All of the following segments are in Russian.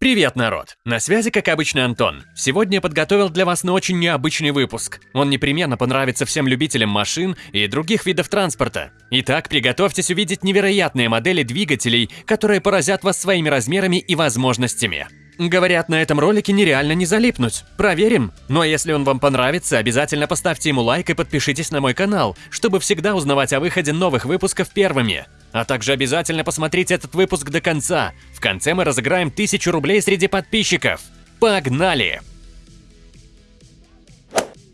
Привет, народ! На связи, как обычно, Антон. Сегодня я подготовил для вас на очень необычный выпуск. Он непременно понравится всем любителям машин и других видов транспорта. Итак, приготовьтесь увидеть невероятные модели двигателей, которые поразят вас своими размерами и возможностями. Говорят, на этом ролике нереально не залипнуть. Проверим. Но если он вам понравится, обязательно поставьте ему лайк и подпишитесь на мой канал, чтобы всегда узнавать о выходе новых выпусков первыми. А также обязательно посмотрите этот выпуск до конца. В конце мы разыграем 1000 рублей среди подписчиков. Погнали!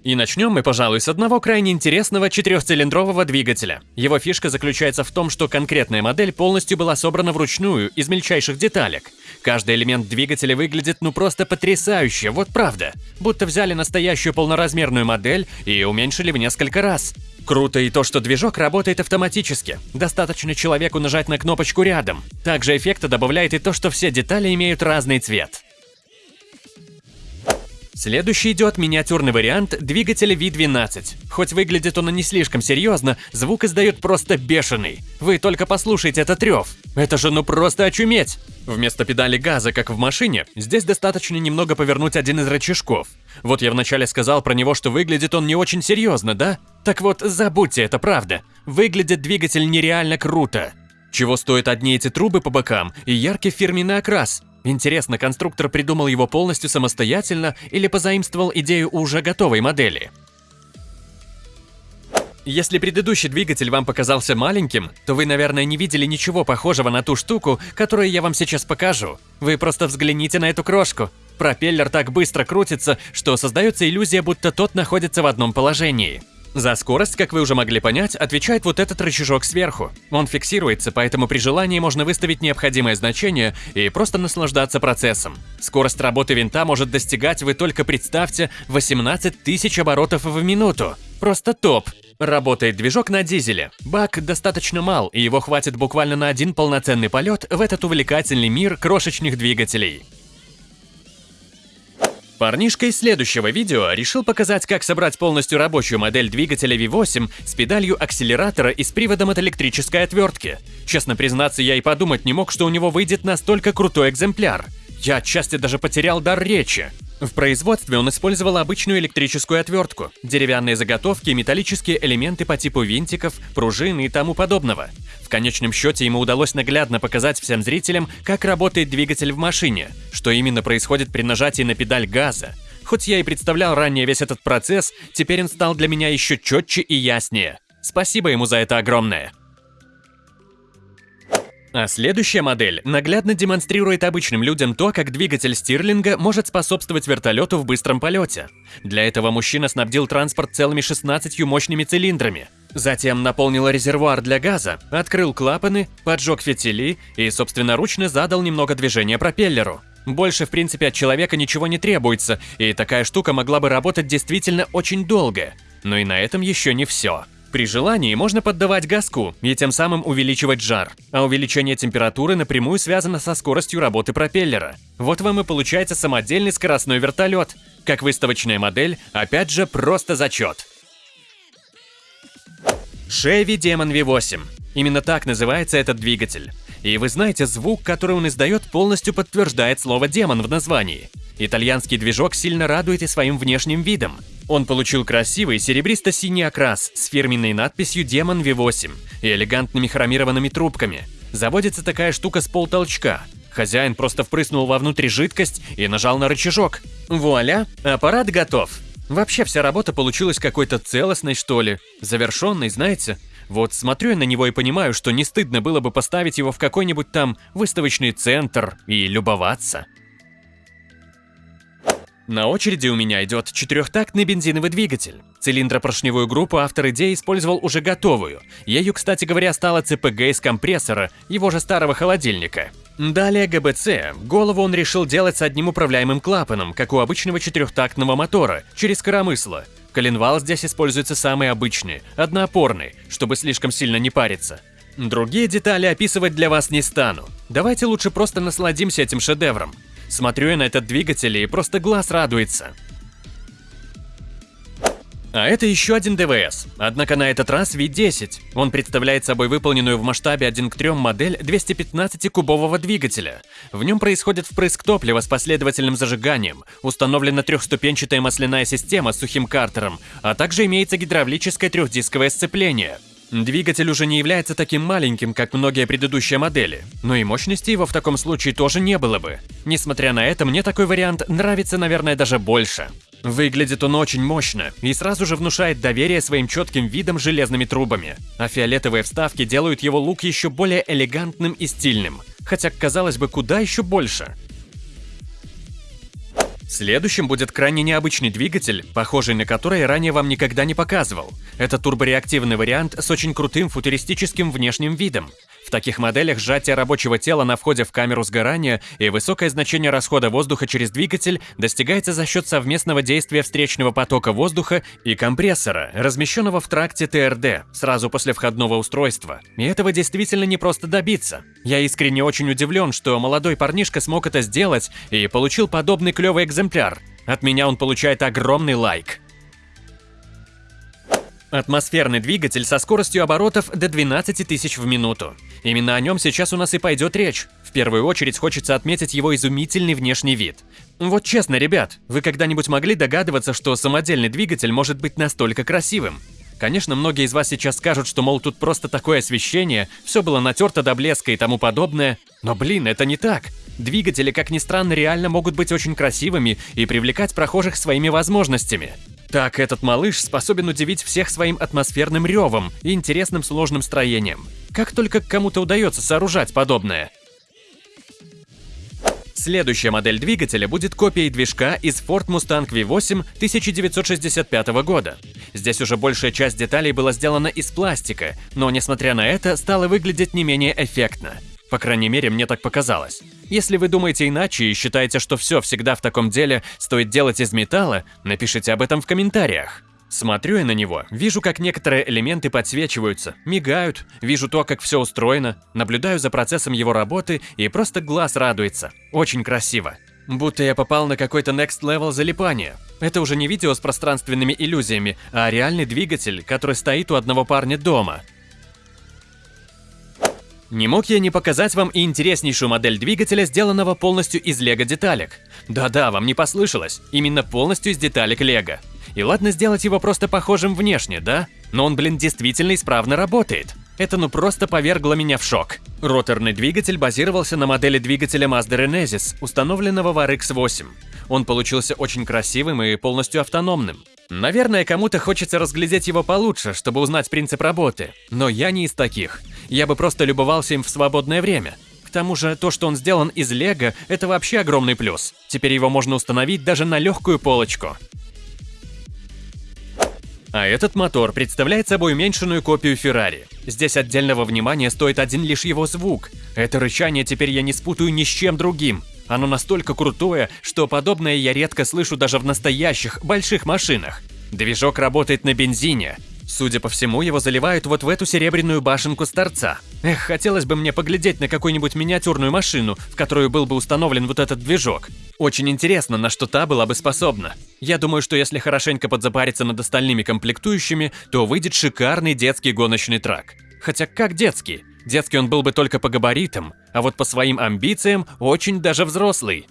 И начнем мы, пожалуй, с одного крайне интересного четырехцилиндрового двигателя. Его фишка заключается в том, что конкретная модель полностью была собрана вручную, из мельчайших деталек. Каждый элемент двигателя выглядит ну просто потрясающе, вот правда. Будто взяли настоящую полноразмерную модель и уменьшили в несколько раз. Круто и то, что движок работает автоматически. Достаточно человеку нажать на кнопочку рядом. Также эффекта добавляет и то, что все детали имеют разный цвет. Следующий идет миниатюрный вариант двигателя V12. Хоть выглядит он и не слишком серьезно, звук издает просто бешеный. Вы только послушайте этот рев. Это же ну просто очуметь! Вместо педали газа, как в машине, здесь достаточно немного повернуть один из рычажков. Вот я вначале сказал про него, что выглядит он не очень серьезно, да? Так вот, забудьте, это правда. Выглядит двигатель нереально круто. Чего стоят одни эти трубы по бокам и яркий фирменный окрас? Интересно, конструктор придумал его полностью самостоятельно или позаимствовал идею уже готовой модели? Если предыдущий двигатель вам показался маленьким, то вы, наверное, не видели ничего похожего на ту штуку, которую я вам сейчас покажу. Вы просто взгляните на эту крошку. Пропеллер так быстро крутится, что создается иллюзия, будто тот находится в одном положении. За скорость, как вы уже могли понять, отвечает вот этот рычажок сверху. Он фиксируется, поэтому при желании можно выставить необходимое значение и просто наслаждаться процессом. Скорость работы винта может достигать, вы только представьте, 18 тысяч оборотов в минуту. Просто топ! Работает движок на дизеле. Бак достаточно мал, и его хватит буквально на один полноценный полет в этот увлекательный мир крошечных двигателей. Парнишка из следующего видео решил показать, как собрать полностью рабочую модель двигателя V8 с педалью акселератора и с приводом от электрической отвертки. Честно признаться, я и подумать не мог, что у него выйдет настолько крутой экземпляр. Я отчасти даже потерял дар речи. В производстве он использовал обычную электрическую отвертку, деревянные заготовки металлические элементы по типу винтиков, пружин и тому подобного. В конечном счете ему удалось наглядно показать всем зрителям, как работает двигатель в машине, что именно происходит при нажатии на педаль газа. Хоть я и представлял ранее весь этот процесс, теперь он стал для меня еще четче и яснее. Спасибо ему за это огромное. А следующая модель наглядно демонстрирует обычным людям то, как двигатель Стирлинга может способствовать вертолету в быстром полете. Для этого мужчина снабдил транспорт целыми 16 мощными цилиндрами. Затем наполнил резервуар для газа, открыл клапаны, поджег фитили и собственноручно задал немного движения пропеллеру. Больше, в принципе, от человека ничего не требуется, и такая штука могла бы работать действительно очень долго. Но и на этом еще не все. При желании можно поддавать газку и тем самым увеличивать жар, а увеличение температуры напрямую связано со скоростью работы пропеллера. Вот вам и получается самодельный скоростной вертолет. Как выставочная модель, опять же, просто зачет. Chevy Demon V8. Именно так называется этот двигатель. И вы знаете, звук, который он издает, полностью подтверждает слово «демон» в названии. Итальянский движок сильно радует и своим внешним видом. Он получил красивый серебристо-синий окрас с фирменной надписью «Демон V8» и элегантными хромированными трубками. Заводится такая штука с полтолчка. Хозяин просто впрыснул вовнутрь жидкость и нажал на рычажок. Вуаля, аппарат готов. Вообще вся работа получилась какой-то целостной, что ли. Завершенной, знаете. Вот смотрю я на него и понимаю, что не стыдно было бы поставить его в какой-нибудь там выставочный центр и любоваться. На очереди у меня идет четырехтактный бензиновый двигатель. Цилиндропоршневую группу автор идеи использовал уже готовую. Ею, кстати говоря, стала ЦПГ из компрессора, его же старого холодильника. Далее ГБЦ. Голову он решил делать с одним управляемым клапаном, как у обычного четырехтактного мотора, через коромысло. Коленвал здесь используется самый обычный, одноопорный, чтобы слишком сильно не париться. Другие детали описывать для вас не стану. Давайте лучше просто насладимся этим шедевром. Смотрю я на этот двигатель и просто глаз радуется. А это еще один ДВС, однако на этот раз V10. Он представляет собой выполненную в масштабе 1 к 3 модель 215-кубового двигателя. В нем происходит впрыск топлива с последовательным зажиганием, установлена трехступенчатая масляная система с сухим картером, а также имеется гидравлическое трехдисковое сцепление. Двигатель уже не является таким маленьким, как многие предыдущие модели, но и мощности его в таком случае тоже не было бы. Несмотря на это, мне такой вариант нравится, наверное, даже больше. Выглядит он очень мощно и сразу же внушает доверие своим четким видом железными трубами, а фиолетовые вставки делают его лук еще более элегантным и стильным, хотя, казалось бы, куда еще больше. Следующим будет крайне необычный двигатель, похожий на который я ранее вам никогда не показывал. Это турбореактивный вариант с очень крутым футуристическим внешним видом. В таких моделях сжатие рабочего тела на входе в камеру сгорания и высокое значение расхода воздуха через двигатель достигается за счет совместного действия встречного потока воздуха и компрессора, размещенного в тракте ТРД, сразу после входного устройства. И этого действительно не просто добиться. Я искренне очень удивлен, что молодой парнишка смог это сделать и получил подобный клевый экземпляр. От меня он получает огромный лайк. Атмосферный двигатель со скоростью оборотов до 12 тысяч в минуту. Именно о нем сейчас у нас и пойдет речь. В первую очередь хочется отметить его изумительный внешний вид. Вот честно, ребят, вы когда-нибудь могли догадываться, что самодельный двигатель может быть настолько красивым? Конечно, многие из вас сейчас скажут, что, мол, тут просто такое освещение, все было натерто до блеска и тому подобное. Но, блин, это не так. Двигатели, как ни странно, реально могут быть очень красивыми и привлекать прохожих своими возможностями. Так, этот малыш способен удивить всех своим атмосферным ревом и интересным сложным строением. Как только кому-то удается сооружать подобное. Следующая модель двигателя будет копией движка из Ford Mustang V8 1965 года. Здесь уже большая часть деталей была сделана из пластика, но несмотря на это, стало выглядеть не менее эффектно. По крайней мере, мне так показалось. Если вы думаете иначе и считаете, что все всегда в таком деле стоит делать из металла, напишите об этом в комментариях. Смотрю я на него, вижу, как некоторые элементы подсвечиваются, мигают, вижу то, как все устроено, наблюдаю за процессом его работы и просто глаз радуется. Очень красиво. Будто я попал на какой-то next level залипания. Это уже не видео с пространственными иллюзиями, а реальный двигатель, который стоит у одного парня дома – не мог я не показать вам и интереснейшую модель двигателя, сделанного полностью из лего-деталек. Да-да, вам не послышалось, именно полностью из деталек лего. И ладно сделать его просто похожим внешне, да? Но он, блин, действительно исправно работает. Это ну просто повергло меня в шок. Роторный двигатель базировался на модели двигателя Mazda Renesis, установленного в RX-8. Он получился очень красивым и полностью автономным. Наверное, кому-то хочется разглядеть его получше, чтобы узнать принцип работы, но я не из таких. Я бы просто любовался им в свободное время. К тому же, то, что он сделан из лего, это вообще огромный плюс. Теперь его можно установить даже на легкую полочку. А этот мотор представляет собой уменьшенную копию Феррари. Здесь отдельного внимания стоит один лишь его звук. Это рычание теперь я не спутаю ни с чем другим. Оно настолько крутое, что подобное я редко слышу даже в настоящих больших машинах. Движок работает на бензине. Судя по всему, его заливают вот в эту серебряную башенку с торца. Эх, хотелось бы мне поглядеть на какую-нибудь миниатюрную машину, в которую был бы установлен вот этот движок. Очень интересно, на что та была бы способна. Я думаю, что если хорошенько подзапариться над остальными комплектующими, то выйдет шикарный детский гоночный трак. Хотя как детский? Детский он был бы только по габаритам, а вот по своим амбициям очень даже взрослый.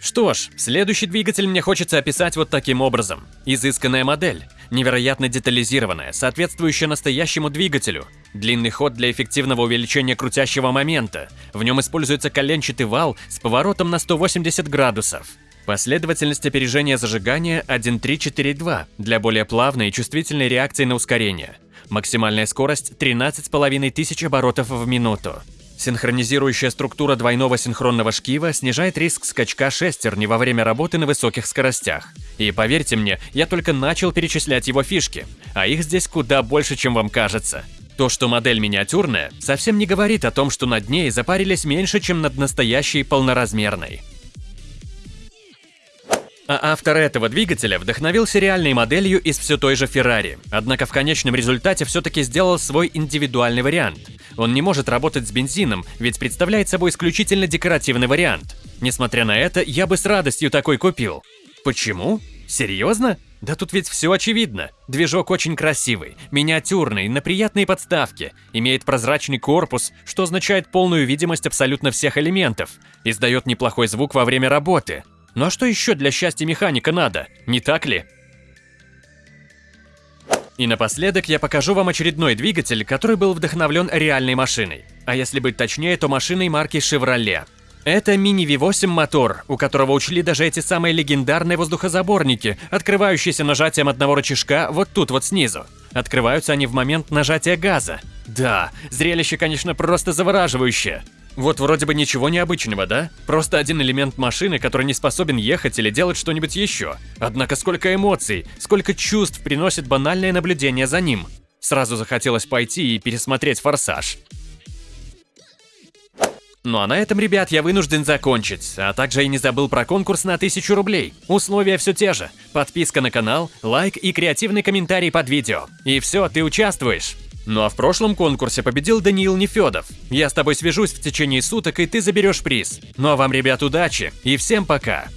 Что ж, следующий двигатель мне хочется описать вот таким образом. Изысканная модель, невероятно детализированная, соответствующая настоящему двигателю. Длинный ход для эффективного увеличения крутящего момента. В нем используется коленчатый вал с поворотом на 180 градусов. Последовательность опережения зажигания 1.3.4.2 для более плавной и чувствительной реакции на ускорение. Максимальная скорость 13,5 тысяч оборотов в минуту. Синхронизирующая структура двойного синхронного шкива снижает риск скачка шестерни во время работы на высоких скоростях. И поверьте мне, я только начал перечислять его фишки, а их здесь куда больше, чем вам кажется. То, что модель миниатюрная, совсем не говорит о том, что над ней запарились меньше, чем над настоящей полноразмерной. А автор этого двигателя вдохновился реальной моделью из все той же Ferrari, однако в конечном результате все-таки сделал свой индивидуальный вариант. Он не может работать с бензином, ведь представляет собой исключительно декоративный вариант. Несмотря на это, я бы с радостью такой купил. Почему? Серьезно? Да тут ведь все очевидно. Движок очень красивый, миниатюрный, на приятной подставке, имеет прозрачный корпус, что означает полную видимость абсолютно всех элементов, издает неплохой звук во время работы. Ну а что еще для счастья механика надо, не так ли? И напоследок я покажу вам очередной двигатель, который был вдохновлен реальной машиной. А если быть точнее, то машиной марки Chevrolet. Это мини V8 мотор, у которого учли даже эти самые легендарные воздухозаборники, открывающиеся нажатием одного рычажка вот тут вот снизу. Открываются они в момент нажатия газа. Да, зрелище, конечно, просто завораживающее. Вот вроде бы ничего необычного, да? Просто один элемент машины, который не способен ехать или делать что-нибудь еще. Однако сколько эмоций, сколько чувств приносит банальное наблюдение за ним. Сразу захотелось пойти и пересмотреть «Форсаж». Ну а на этом, ребят, я вынужден закончить, а также и не забыл про конкурс на 1000 рублей. Условия все те же. Подписка на канал, лайк и креативный комментарий под видео. И все, ты участвуешь. Ну а в прошлом конкурсе победил Даниил Нефедов. Я с тобой свяжусь в течение суток, и ты заберешь приз. Ну а вам, ребят, удачи и всем пока!